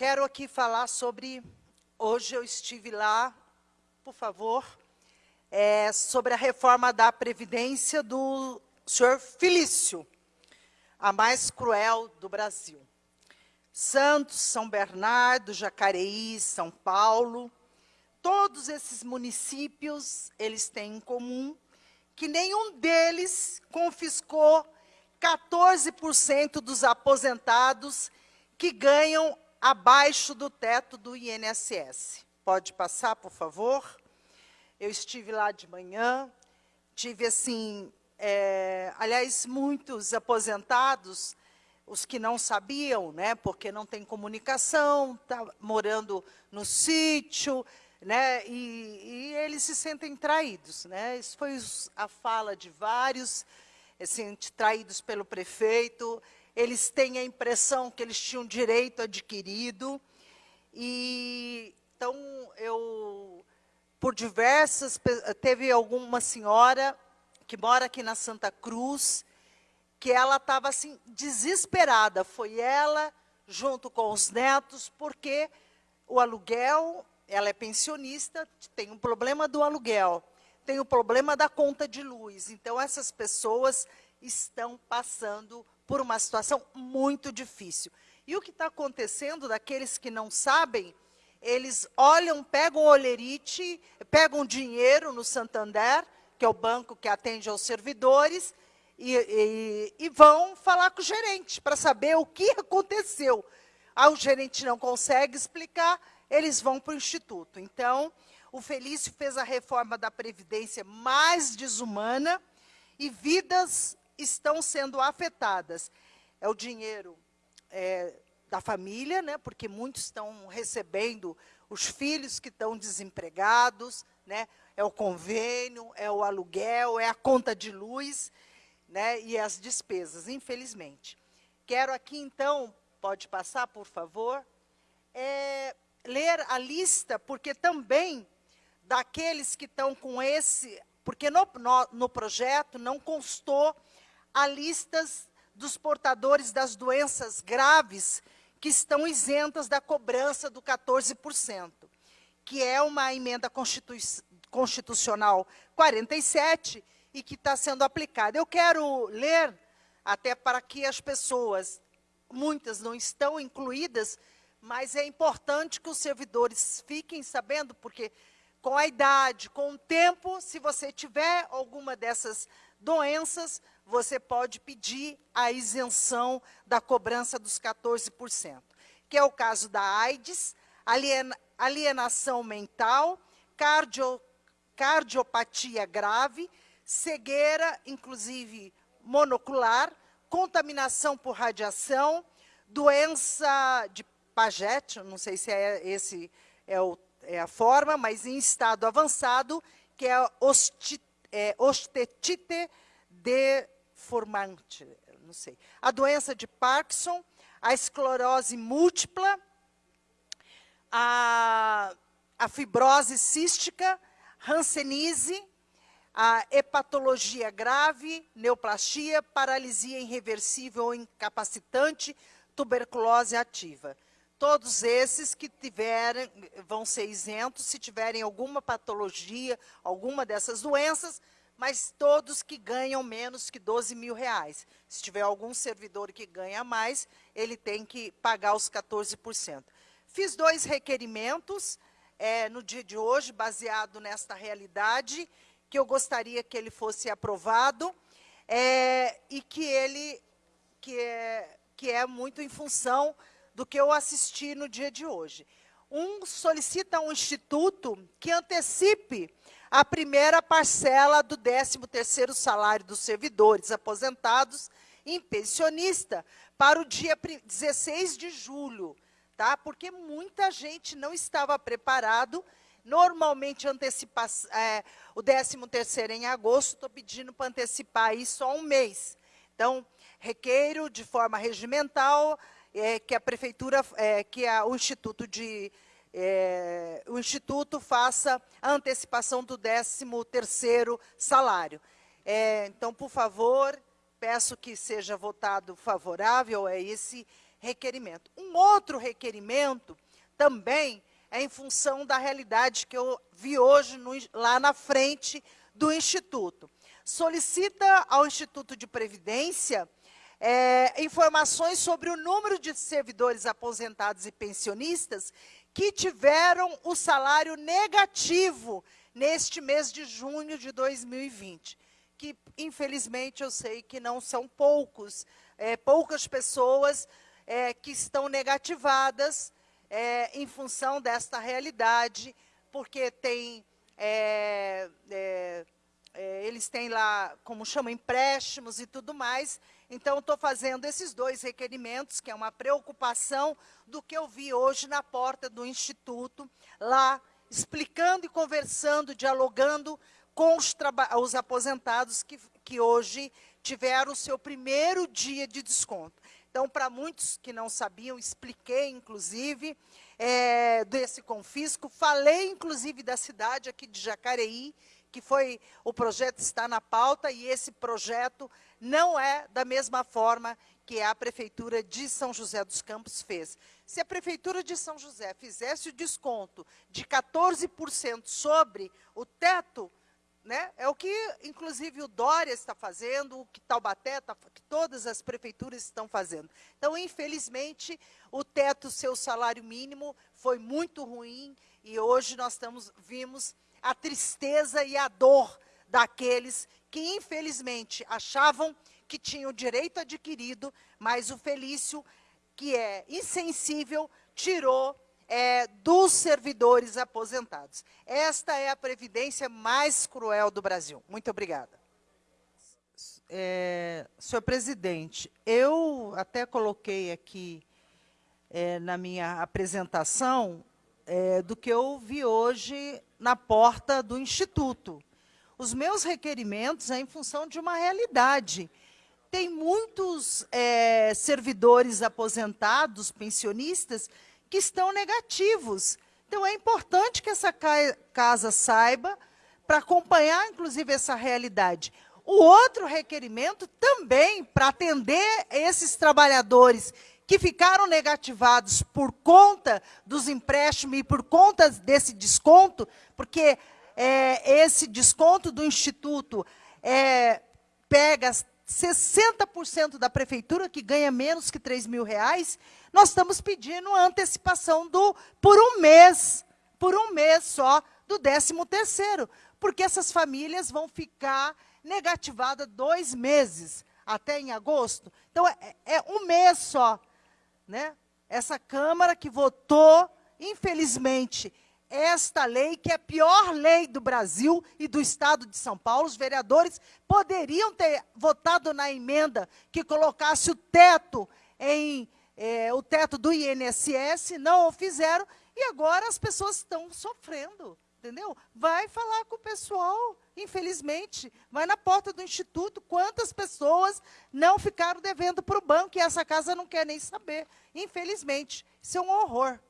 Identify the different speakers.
Speaker 1: Quero aqui falar sobre, hoje eu estive lá, por favor, é, sobre a reforma da Previdência do senhor Felício, a mais cruel do Brasil. Santos, São Bernardo, Jacareí, São Paulo, todos esses municípios, eles têm em comum que nenhum deles confiscou 14% dos aposentados que ganham abaixo do teto do INSS. Pode passar, por favor? Eu estive lá de manhã, tive assim, é, aliás, muitos aposentados, os que não sabiam, né, porque não tem comunicação, tá morando no sítio, né, e, e eles se sentem traídos, né. Isso foi a fala de vários, assim, traídos pelo prefeito. Eles têm a impressão que eles tinham direito adquirido e então eu por diversas teve alguma senhora que mora aqui na Santa Cruz, que ela estava assim desesperada. Foi ela junto com os netos, porque o aluguel, ela é pensionista, tem um problema do aluguel, tem o problema da conta de luz. Então essas pessoas estão passando por uma situação muito difícil. E o que está acontecendo daqueles que não sabem, eles olham, pegam olherite, pegam dinheiro no Santander, que é o banco que atende aos servidores, e, e, e vão falar com o gerente para saber o que aconteceu. Ah, o gerente não consegue explicar, eles vão para o Instituto. Então, o Felício fez a reforma da Previdência mais desumana e vidas estão sendo afetadas. É o dinheiro é, da família, né, porque muitos estão recebendo os filhos que estão desempregados, né, é o convênio, é o aluguel, é a conta de luz né, e as despesas, infelizmente. Quero aqui, então, pode passar, por favor, é, ler a lista, porque também daqueles que estão com esse, porque no, no, no projeto não constou a listas dos portadores das doenças graves que estão isentas da cobrança do 14%, que é uma emenda constitucional Constitucional 47 e que está sendo aplicada. Eu quero ler, até para que as pessoas, muitas não estão incluídas, mas é importante que os servidores fiquem sabendo, porque com a idade, com o tempo, se você tiver alguma dessas doenças, você pode pedir a isenção da cobrança dos 14%, que é o caso da AIDS, alienação mental, cardio, cardiopatia grave, cegueira, inclusive monocular, contaminação por radiação, doença de Paget, não sei se é esse é, o, é a forma, mas em estado avançado, que é, osti, é ostetite deformante, não sei. A doença de Parkinson, a esclerose múltipla, a, a fibrose cística, Hanseníase, a hepatologia grave, neoplasia, paralisia irreversível ou incapacitante, tuberculose ativa. Todos esses que tiverem, vão ser isentos se tiverem alguma patologia, alguma dessas doenças, mas todos que ganham menos que 12 mil reais. Se tiver algum servidor que ganha mais, ele tem que pagar os 14%. Fiz dois requerimentos, é, no dia de hoje, baseado nesta realidade, que eu gostaria que ele fosse aprovado é, e que ele, que é, que é muito em função do que eu assisti no dia de hoje. Um solicita a um instituto que antecipe a primeira parcela do 13º salário dos servidores aposentados em pensionista para o dia 16 de julho tá? Porque muita gente não estava preparado. Normalmente antecipa, é, o 13 terceiro em agosto, estou pedindo para antecipar aí só um mês. Então, requeiro de forma regimental é, que a prefeitura, é, que a, o instituto de é, o instituto faça a antecipação do 13 terceiro salário. É, então, por favor, peço que seja votado favorável a esse requerimento. Um outro requerimento também é em função da realidade que eu vi hoje no, lá na frente do Instituto. Solicita ao Instituto de Previdência é, informações sobre o número de servidores aposentados e pensionistas que tiveram o salário negativo neste mês de junho de 2020, que infelizmente eu sei que não são poucos, é, poucas pessoas é, que estão negativadas é, em função desta realidade, porque tem, é, é, eles têm lá, como chama, empréstimos e tudo mais. Então, estou fazendo esses dois requerimentos, que é uma preocupação do que eu vi hoje na porta do Instituto, lá explicando e conversando, dialogando com os, os aposentados que, que hoje tiveram o seu primeiro dia de desconto. Então, para muitos que não sabiam, expliquei, inclusive, é, desse confisco. Falei, inclusive, da cidade aqui de Jacareí, que foi, o projeto está na pauta, e esse projeto não é da mesma forma que a Prefeitura de São José dos Campos fez. Se a Prefeitura de São José fizesse o desconto de 14% sobre o teto né? É o que, inclusive, o Dória está fazendo, o que Taubaté, tá, que todas as prefeituras estão fazendo. Então, infelizmente, o teto, seu salário mínimo, foi muito ruim e hoje nós estamos, vimos a tristeza e a dor daqueles que, infelizmente, achavam que tinham direito adquirido, mas o Felício, que é insensível, tirou é, dos servidores aposentados. Esta é a previdência mais cruel do Brasil. Muito obrigada.
Speaker 2: É, senhor presidente, eu até coloquei aqui é, na minha apresentação é, do que eu vi hoje na porta do Instituto. Os meus requerimentos é em função de uma realidade. Tem muitos é, servidores aposentados, pensionistas, que estão negativos. Então, é importante que essa casa saiba, para acompanhar, inclusive, essa realidade. O outro requerimento também, para atender esses trabalhadores que ficaram negativados por conta dos empréstimos e por conta desse desconto, porque é, esse desconto do Instituto é, pega 60% da prefeitura, que ganha menos que 3 mil reais, nós estamos pedindo antecipação do, por um mês, por um mês só, do 13 terceiro, porque essas famílias vão ficar negativadas dois meses, até em agosto. Então, é, é um mês só. Né? Essa Câmara que votou, infelizmente, esta lei, que é a pior lei do Brasil e do Estado de São Paulo. Os vereadores poderiam ter votado na emenda que colocasse o teto em é, o teto do INSS, não o fizeram, e agora as pessoas estão sofrendo, entendeu? Vai falar com o pessoal, infelizmente, vai na porta do Instituto, quantas pessoas não ficaram devendo para o banco, e essa casa não quer nem saber, infelizmente. Isso é um horror.